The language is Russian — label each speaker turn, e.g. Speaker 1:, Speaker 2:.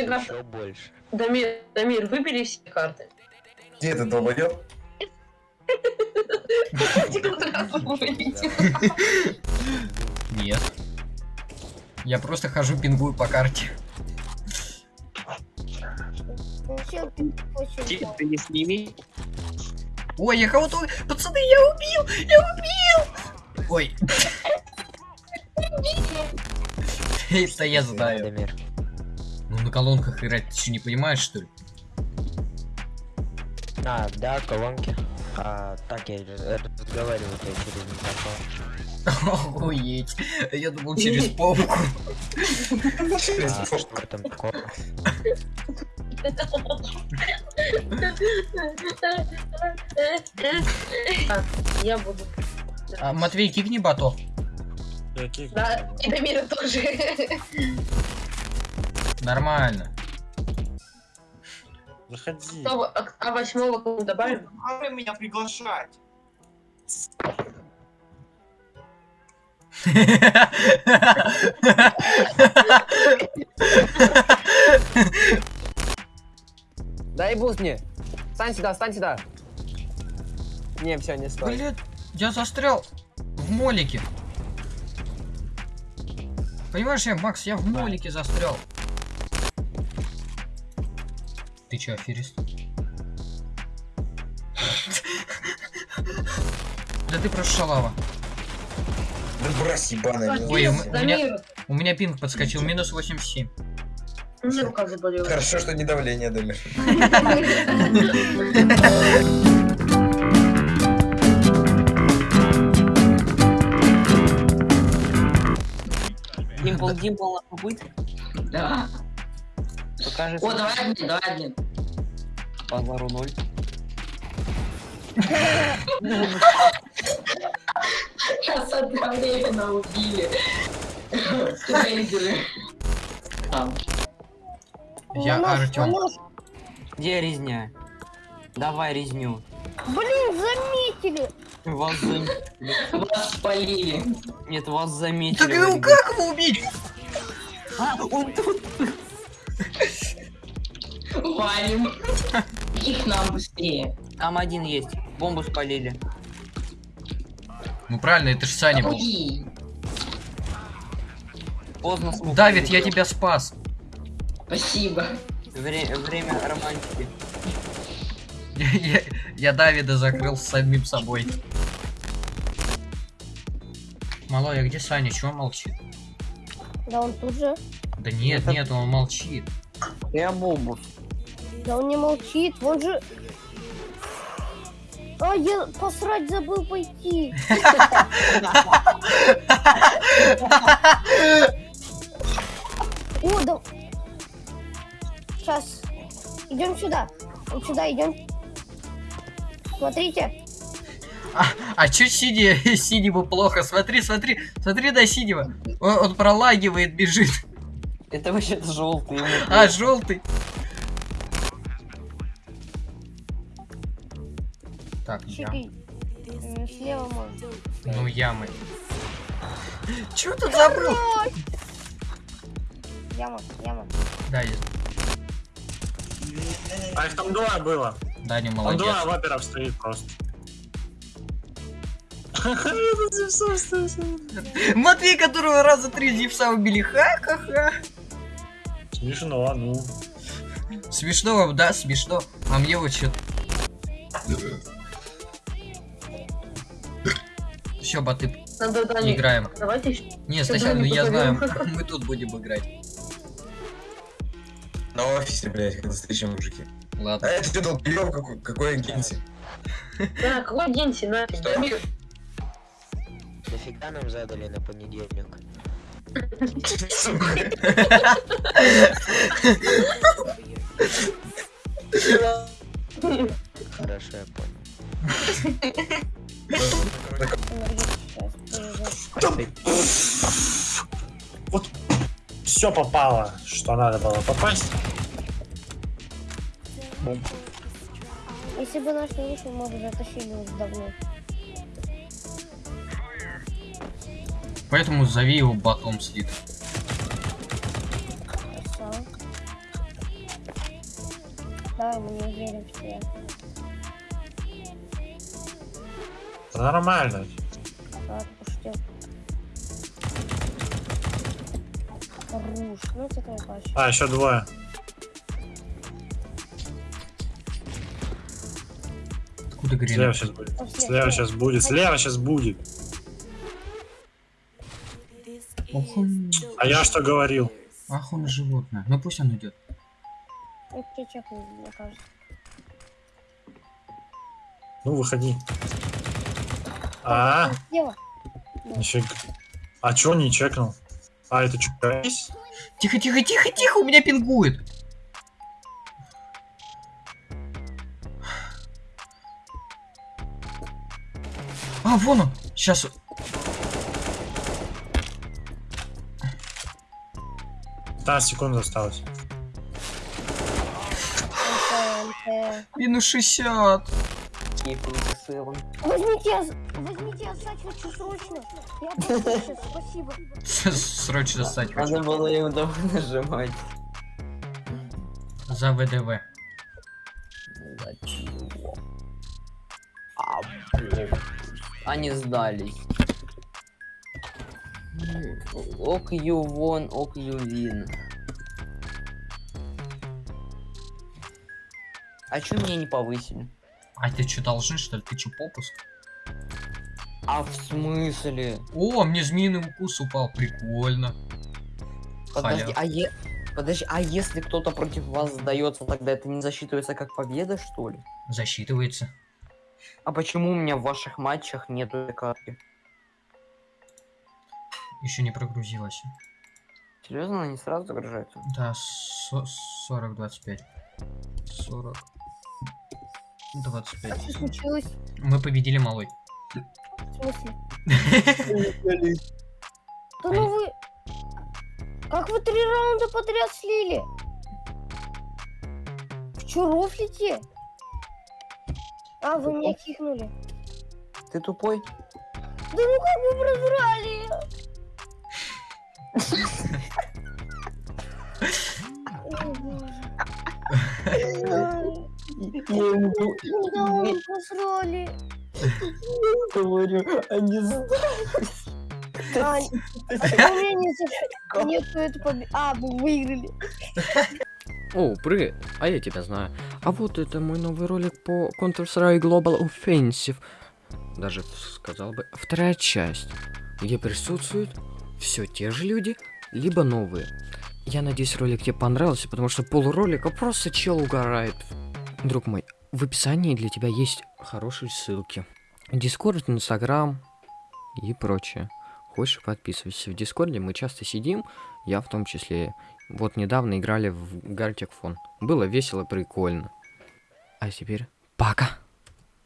Speaker 1: все карты.
Speaker 2: Еще больше.
Speaker 1: Дамир, Дамир, выбери все карты.
Speaker 3: Где ты долбоёб?
Speaker 4: Нет. Я просто хожу пингую по карте.
Speaker 5: Ты
Speaker 2: не сними.
Speaker 4: Ой, я кого-то... Пацаны, я убил! Я убил! Ой. Это я знаю. Ну на колонках играть ты что не понимаешь, что ли?
Speaker 2: А, да, колонки. А, так я разговариваю я через микрофон.
Speaker 4: Охуеть. Я думал через попку.
Speaker 2: А, что в этом такого?
Speaker 1: Я буду.
Speaker 4: А, Матвей, кикни бота.
Speaker 1: Да, и Дамира тоже.
Speaker 4: Нормально.
Speaker 6: Заходи.
Speaker 1: А а восьмого добавим?
Speaker 6: Надо меня приглашать.
Speaker 7: Дай boost мне. Стань сюда, стань сюда. Не, все, не стой.
Speaker 4: Блин, я застрял в молике. Понимаешь, я, Макс, я в молике застрял. Ты чё, аферист? Да ты просто шалава.
Speaker 3: Да брось, ебаная.
Speaker 4: Ой, у меня,
Speaker 1: Дамир,
Speaker 4: у меня пинг подскочил, минус 87.
Speaker 1: у меня рука заболела.
Speaker 3: Хорошо, что не давление, Дамир.
Speaker 7: Димпл, димпл быть.
Speaker 8: Да.
Speaker 7: Покажи.
Speaker 8: О, давай один, давай один.
Speaker 7: Базару ноль.
Speaker 8: Сейчас одновременно убили. Рейдеры. Там.
Speaker 4: Я Артем.
Speaker 7: Где резня? Давай резню.
Speaker 5: Блин, заметили.
Speaker 7: Вас заметили.
Speaker 8: Вас спалили.
Speaker 7: Нет, вас заметили.
Speaker 4: Так ну как его убить?
Speaker 7: А, он тут.
Speaker 8: Валим. Их нам быстрее.
Speaker 7: Там один есть. Бомбу спалили.
Speaker 4: Ну правильно, это ж Саня был.
Speaker 7: Поздно смог.
Speaker 4: Давид, я тебя спас.
Speaker 8: Спасибо.
Speaker 7: Вре- время романтики.
Speaker 4: Я, я- я Давида закрыл с самим собой. Малой, а где Саня? Чего молчит?
Speaker 5: Да он тут же.
Speaker 4: Да нет,
Speaker 7: Это-
Speaker 4: нет, он молчит.
Speaker 7: Я бомбу.
Speaker 5: Да он не молчит. Он же... А, я посрать забыл пойти. О, да... Сейчас. Идем сюда. Вот сюда идем. Смотрите.
Speaker 4: А, а чё Сиди, Сидиму плохо? Смотри, смотри, смотри на Сидима. Он, он пролагивает, бежит.
Speaker 7: Это вообще желтый.
Speaker 4: А, желтый. Так,
Speaker 5: Слева можно.
Speaker 4: Ну ямы. Чё тут забыл?
Speaker 5: Яма, яма.
Speaker 4: Да, есть.
Speaker 6: А их там двое было.
Speaker 4: Даня
Speaker 6: Там
Speaker 4: молодец.
Speaker 6: двое ваперов стоит просто. Я.
Speaker 4: Матвей, которого раза три зевса убили. Ха-ха-ха.
Speaker 6: Смешно, ну.
Speaker 4: Смешно вам, да, смешно. А мне вот что Все, баты,
Speaker 1: Надо Дани.
Speaker 4: играем.
Speaker 1: Давайте еще.
Speaker 4: Не,
Speaker 1: Всё,
Speaker 4: сначала, ну, я знаю, мы тут будем играть.
Speaker 3: На офисе, блядь, когда встречаем мужики. А
Speaker 4: Ладно.
Speaker 3: это что, долбоёб какой, какой агенси?
Speaker 1: Да, какой?
Speaker 3: Что?
Speaker 1: Дамир,
Speaker 2: Нафига нам задали на понедельник? Хорошо, я понял.
Speaker 6: Вот все попало, что надо было попасть.
Speaker 5: Если бы наш не вышел, мы бы затащили уже давно.
Speaker 4: Поэтому зови его батом слит.
Speaker 5: Давай, мы не верим в тебя.
Speaker 6: Да Нормально.
Speaker 5: Руш, ну это.
Speaker 6: А, еще двое.
Speaker 4: Откуда
Speaker 6: Слева
Speaker 4: гренок?
Speaker 6: сейчас будет.
Speaker 5: Слева,
Speaker 6: Слева сейчас будет. Слева сейчас будет.
Speaker 4: Ох он,
Speaker 6: А я что говорил?
Speaker 4: ах он животное. Ну пусть он идет.
Speaker 5: Ну.
Speaker 6: Ну, выходи. А,
Speaker 5: Слева.
Speaker 6: нифига. А чё не чекнул? А, это что, есть?
Speaker 4: Тихо, тихо, тихо, тихо, у меня пингует. А, вон он. Сейчас.
Speaker 6: 15 секунд осталось.
Speaker 4: Минус 60.
Speaker 5: Возьмите, возьмите, я сать хочу срочно. Я сейчас, спасибо.
Speaker 4: Срочно стать хочу.
Speaker 7: Надо было ему давай нажимать.
Speaker 4: За ВДВ.
Speaker 7: Зачего? А, блин. Они сдались. Ок ю вон, ок ю вин. А чё меня не повысили?
Speaker 4: А ты что, должен, что ли? Ты что, попуск?
Speaker 7: А в смысле?
Speaker 4: О, мне змеиный укус упал. Прикольно.
Speaker 7: Подожди, а е... Подожди, а если кто-то против вас сдается, тогда это не засчитывается как победа, что ли?
Speaker 4: Засчитывается.
Speaker 7: А почему у меня в ваших матчах нету этой карты?
Speaker 4: Еще не прогрузилась.
Speaker 7: Серьезно, она не сразу загружается?
Speaker 4: Да, со- 40, 25. 40. 25.
Speaker 5: Что случилось?
Speaker 4: Мы победили малой.
Speaker 5: В смысле? Да ну вы... Как вы три раунда подряд слили? Вы чё, рофлите? А, вы меня кикнули.
Speaker 7: Ты тупой?
Speaker 5: Да ну как вы прозрали?
Speaker 7: Я говорю, они
Speaker 5: за- нету побе- А, вы выиграли.
Speaker 9: О, привет, а я тебя знаю. А вот это мой новый ролик по Counter-Strike Global Offensive. Даже сказал бы, вторая часть, где присутствуют все те же люди, либо новые. Я надеюсь, ролик тебе понравился, потому что полуролика просто чел угорает. Друг мой, в описании для тебя есть хорошие ссылки. Дискорд, Инстаграм и прочее. Хочешь, подписывайся. В Дискорде мы часто сидим, я в том числе. Вот недавно играли в Гартик Фон. Было весело, прикольно. А теперь пока.